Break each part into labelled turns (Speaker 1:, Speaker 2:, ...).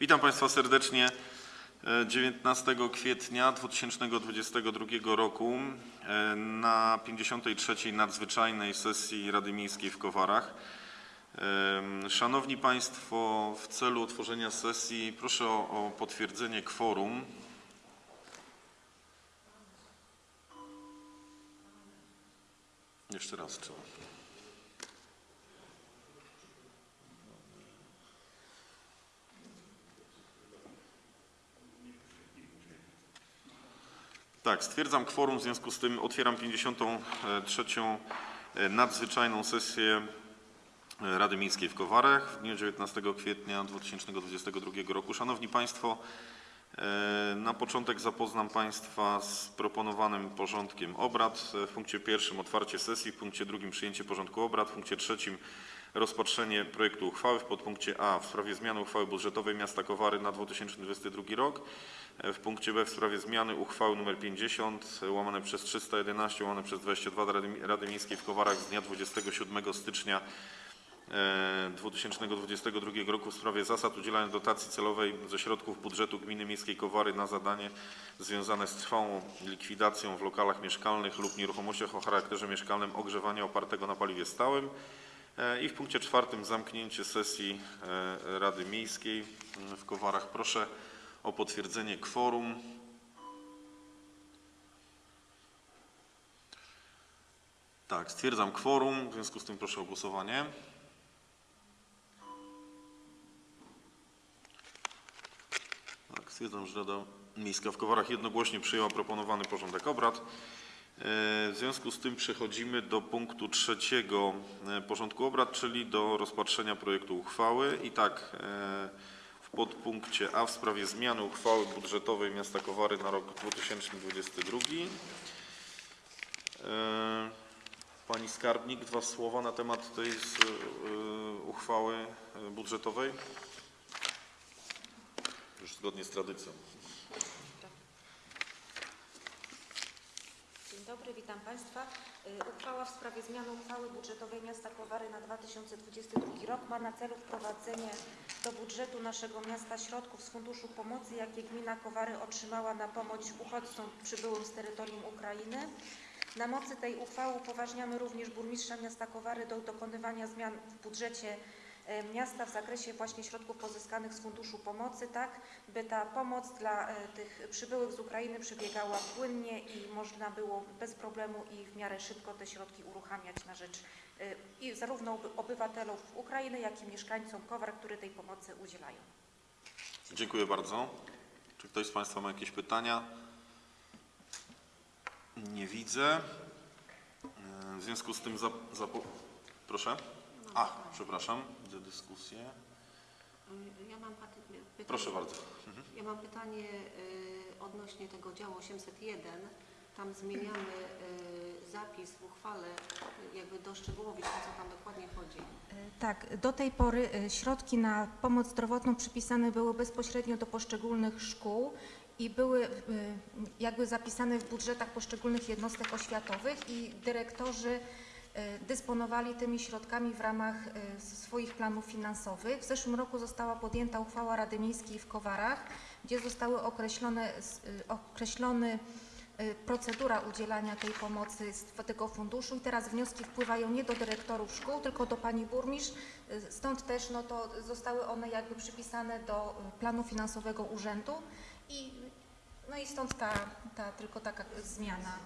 Speaker 1: Witam Państwa serdecznie e, 19 kwietnia 2022 roku e, na 53. nadzwyczajnej sesji Rady Miejskiej w Kowarach. Em, Szanowni Państwo, w celu otworzenia sesji proszę o, o potwierdzenie kworum. Jeszcze raz trzeba. Tak, stwierdzam kworum, w związku z tym otwieram 53. nadzwyczajną sesję Rady Miejskiej w Kowarach w dniu 19 kwietnia 2022 roku. Szanowni Państwo, e, na początek zapoznam Państwa z proponowanym porządkiem obrad. W punkcie pierwszym otwarcie sesji, w punkcie drugim przyjęcie porządku obrad, w punkcie trzecim rozpatrzenie projektu uchwały w podpunkcie A w sprawie zmiany uchwały budżetowej miasta Kowary na 2022 rok, e, w punkcie B w sprawie zmiany uchwały nr 50 e, łamane przez 311 łamane przez 22 Rady, Rady Miejskiej w Kowarach z dnia 27 stycznia e, 2022 roku w sprawie zasad udzielania dotacji celowej ze środków budżetu Gminy Miejskiej Kowary na zadanie związane z trwałą likwidacją w lokalach mieszkalnych lub nieruchomościach o charakterze mieszkalnym ogrzewania opartego na paliwie stałym. E, I w punkcie czwartym zamknięcie sesji e, Rady Miejskiej m, w Kowarach. Proszę o potwierdzenie kworum. Tak, stwierdzam kworum, w związku z tym proszę o głosowanie. Stwierdzam, że Rada Miejska w Kowarach jednogłośnie przyjęła proponowany porządek obrad. E, W związku z tym przechodzimy do punktu trzeciego e, porządku obrad, czyli do rozpatrzenia projektu uchwały. I tak, e, w podpunkcie A w sprawie zmiany uchwały budżetowej miasta Kowary na rok 2022. E, Pani skarbnik, dwa słowa na temat tej uchwały budżetowej. Już zgodnie z tradycją.
Speaker 2: Dzień dobry, witam Państwa. Y, Uchwała w sprawie zmiany uchwały budżetowej miasta Kowary na 2022 rok ma na celu wprowadzenie do budżetu naszego miasta środków z Funduszu Pomocy, jakie gmina Kowary otrzymała na pomoc uchodźcom przybyłym z terytorium Ukrainy. Na mocy tej uchwały upoważniamy również burmistrza miasta Kowary do dokonywania zmian w budżecie miasta w zakresie właśnie środków pozyskanych z Funduszu Pomocy, tak by ta pomoc dla e, tych przybyłych z Ukrainy przebiegała płynnie i można było bez problemu i w miarę szybko te środki uruchamiać na rzecz e, i zarówno oby- obywatelów Ukrainy, jak i mieszkańcom Kowar, którzy tej pomocy udzielają.
Speaker 1: Dziękuję bardzo. Czy ktoś z Państwa ma jakieś pytania? Nie widzę. E, W związku z tym. Proszę? A, przepraszam, widzę dyskusję.
Speaker 3: Y, Ja mam paty- pytanie.
Speaker 1: Proszę bardzo.
Speaker 3: Ja mam pytanie y, odnośnie tego działu 801. Tam zmieniamy y, zapis w uchwale, y, jakby doszczegółowić, o co tam dokładnie chodzi.
Speaker 2: Tak, do tej pory środki na pomoc zdrowotną przypisane były bezpośrednio do poszczególnych szkół i były jakby zapisane w budżetach poszczególnych jednostek oświatowych i dyrektorzy dysponowali tymi środkami w ramach e, swoich planów finansowych. W zeszłym roku została podjęta uchwała Rady Miejskiej w Kowarach, gdzie zostały określone, e, procedura udzielania tej pomocy z tego funduszu i teraz wnioski wpływają nie do dyrektorów szkół, tylko do pani burmistrz. Stąd też no to zostały one jakby przypisane do planu finansowego urzędu i no i stąd ta, ta tylko taka zmiana.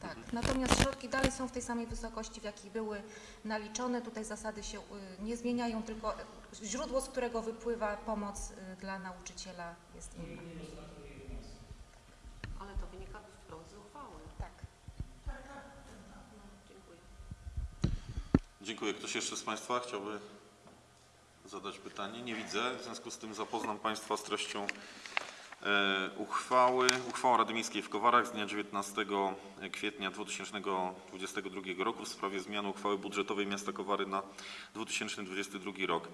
Speaker 2: Tak. Natomiast środki dalej są w tej samej wysokości, w jakiej były naliczone. Tutaj zasady się y, nie zmieniają, tylko źródło, z którego wypływa pomoc y, dla nauczyciela jest inne.
Speaker 3: Ale to wynika wprost z uchwały.
Speaker 2: Tak.
Speaker 3: Dziękuję.
Speaker 1: Dziękuję. Ktoś jeszcze z Państwa chciałby zadać pytanie? Nie widzę. W związku z tym zapoznam Państwa z treścią uchwały. Uchwała Rady Miejskiej w Kowarach z dnia 19 kwietnia 2022 roku w sprawie zmiany uchwały budżetowej miasta Kowary na 2022 rok.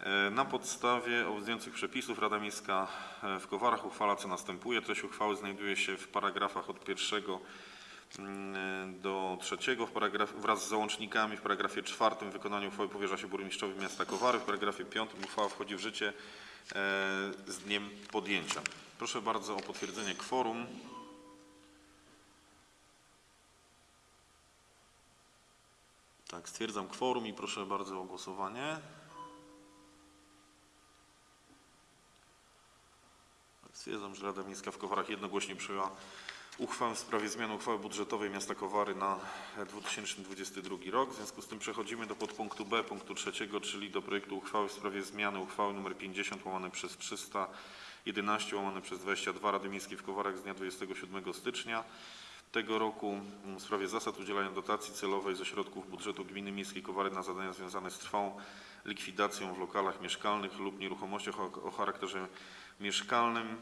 Speaker 1: E, Na podstawie obowiązujących przepisów Rada Miejska e, w Kowarach uchwala co następuje. Treść uchwały znajduje się w paragrafach od pierwszego mm, do trzeciego w paragraf, wraz z załącznikami w paragrafie czwartym wykonanie uchwały powierza się burmistrzowi miasta Kowary. W paragrafie piątym uchwała wchodzi w życie e, z dniem podjęcia. Proszę bardzo o potwierdzenie kworum. Tak, stwierdzam kworum i proszę bardzo o głosowanie. Tak, Stwierdzam, że Rada Miejska w Kowarach jednogłośnie przyjęła uchwałę w sprawie zmiany uchwały budżetowej miasta Kowary na 2022 rok. W związku z tym przechodzimy do podpunktu B punktu trzeciego, czyli do projektu uchwały w sprawie zmiany uchwały nr 50 łamane przez 311 łamane przez 22 Rady Miejskiej w Kowarach z dnia 27 stycznia tego roku w sprawie zasad udzielania dotacji celowej ze środków budżetu gminy miejskiej Kowary na zadania związane z trwałą likwidacją w lokalach mieszkalnych lub nieruchomościach o, charakterze mieszkalnym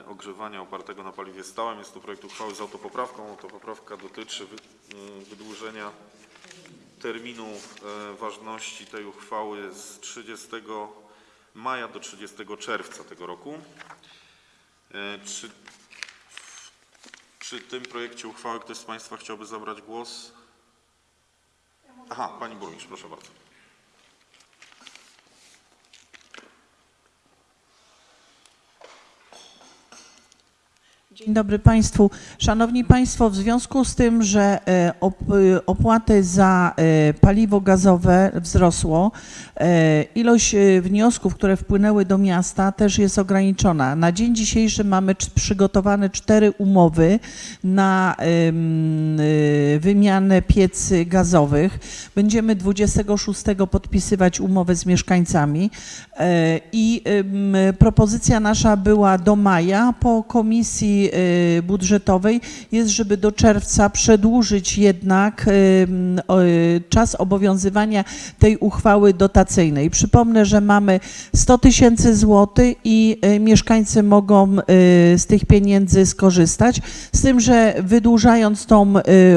Speaker 1: e, ogrzewania opartego na paliwie stałym. Jest to projekt uchwały z autopoprawką. Autopoprawka dotyczy e, wydłużenia terminu e, ważności tej uchwały z 30 maja do 30 czerwca tego roku. E, Czy przy tym projekcie uchwały ktoś z Państwa chciałby zabrać głos? Aha, Pani Burmistrz, proszę bardzo.
Speaker 4: Dzień dobry Państwu. Szanowni Państwo, w związku z tym, że e, e, opłaty za e, paliwo gazowe wzrosło, ilość wniosków, które wpłynęły do miasta też jest ograniczona. Na dzień dzisiejszy mamy przygotowane cztery umowy na wymianę piecy gazowych. Będziemy 26 podpisywać umowę z mieszkańcami i propozycja nasza była do maja. Po komisji e, budżetowej jest, żeby do czerwca przedłużyć jednak o, e, czas obowiązywania tej uchwały dotacyjnej. Przypomnę, że mamy 100 tysięcy złotych i mieszkańcy mogą z tych pieniędzy skorzystać. Z tym, że wydłużając tą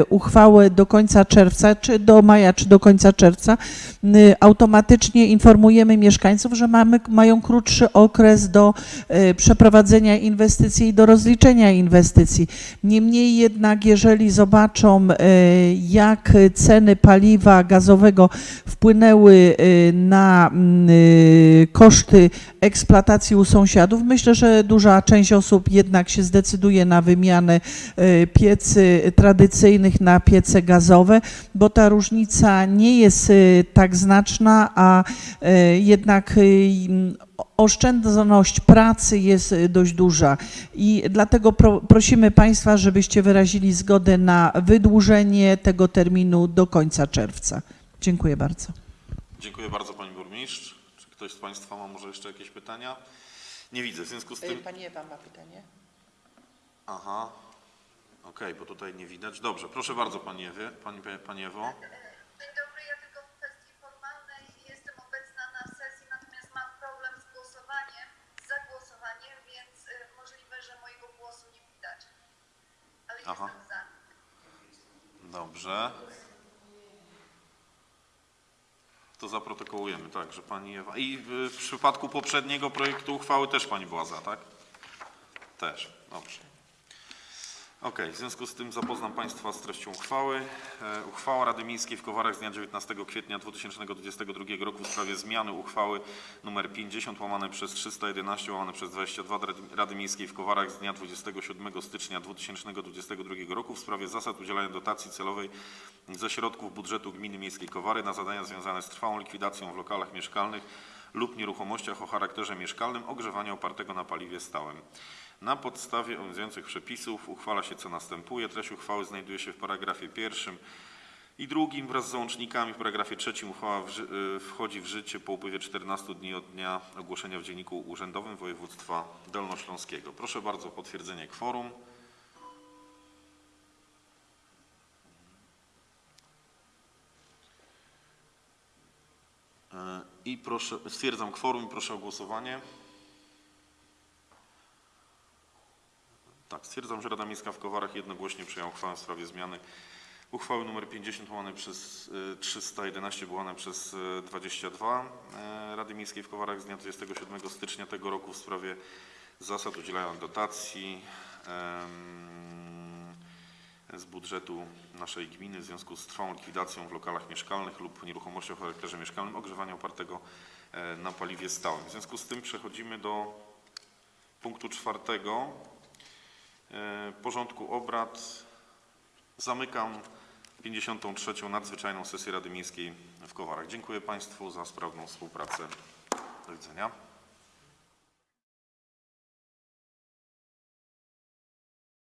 Speaker 4: uchwałę do końca czerwca, czy do maja, czy do końca czerwca, y, automatycznie informujemy mieszkańców, że mamy, mają krótszy okres do przeprowadzenia inwestycji i do rozliczenia inwestycji. Niemniej jednak, jeżeli zobaczą, e, jak ceny paliwa gazowego wpłynęły e, na mm, e, koszty eksploatacji u sąsiadów, myślę, że duża część osób jednak się zdecyduje na wymianę piecy tradycyjnych na piece gazowe, bo ta różnica nie jest tak znaczna, a jednak oszczędność pracy jest e, dość duża i dlatego pro, prosimy Państwa, żebyście wyrazili zgodę na wydłużenie tego terminu do końca czerwca. Dziękuję bardzo.
Speaker 1: Dziękuję bardzo Pani Burmistrz. Czy ktoś z Państwa ma może jeszcze jakieś pytania? Nie widzę. W związku z tym...
Speaker 4: Pani Ewa ma pytanie.
Speaker 1: Aha. Okej, bo tutaj nie widać. Dobrze, proszę bardzo Pani Ewie. Pani, Pani Ewo. Dobrze. To zaprotokołujemy, tak, że Pani Ewa... I w, w przypadku poprzedniego projektu uchwały też Pani była za, tak? Też, dobrze. Okej, w związku z tym zapoznam Państwa z treścią uchwały. E, uchwała Rady Miejskiej w Kowarach z dnia 19 kwietnia 2022 roku w sprawie zmiany uchwały nr 50 łamane przez 311 łamane przez 22 Rady- Rady Miejskiej w Kowarach z dnia 27 stycznia 2022 roku w sprawie zasad udzielania dotacji celowej ze środków budżetu Gminy Miejskiej Kowary na zadania związane z trwałą likwidacją w lokalach mieszkalnych lub nieruchomościach o charakterze mieszkalnym ogrzewania opartego na paliwie stałym. Na podstawie obowiązujących przepisów uchwala się co następuje. Treść uchwały znajduje się w paragrafie pierwszym i drugim wraz z załącznikami. W paragrafie trzecim uchwała w, y, wchodzi w życie po upływie 14 dni od dnia ogłoszenia w Dzienniku Urzędowym Województwa Dolnośląskiego. Proszę bardzo o potwierdzenie kworum. E, I proszę, stwierdzam kworum i proszę o głosowanie. Stwierdzam, że Rada Miejska w Kowarach jednogłośnie przyjęła uchwałę w sprawie zmiany uchwały nr 50 łamane przez y, 311 łamane przez y, 22 y, Rady Miejskiej w Kowarach z dnia 27 stycznia tego roku w sprawie zasad udzielania dotacji z budżetu naszej gminy w związku z trwałą likwidacją w lokalach mieszkalnych lub nieruchomościach o charakterze mieszkalnym ogrzewania opartego e, na paliwie stałym. W związku z tym przechodzimy do punktu czwartego e, porządku obrad. Zamykam 53. nadzwyczajną sesję Rady Miejskiej w Kowarach. Dziękuję Państwu za sprawną współpracę. Do widzenia.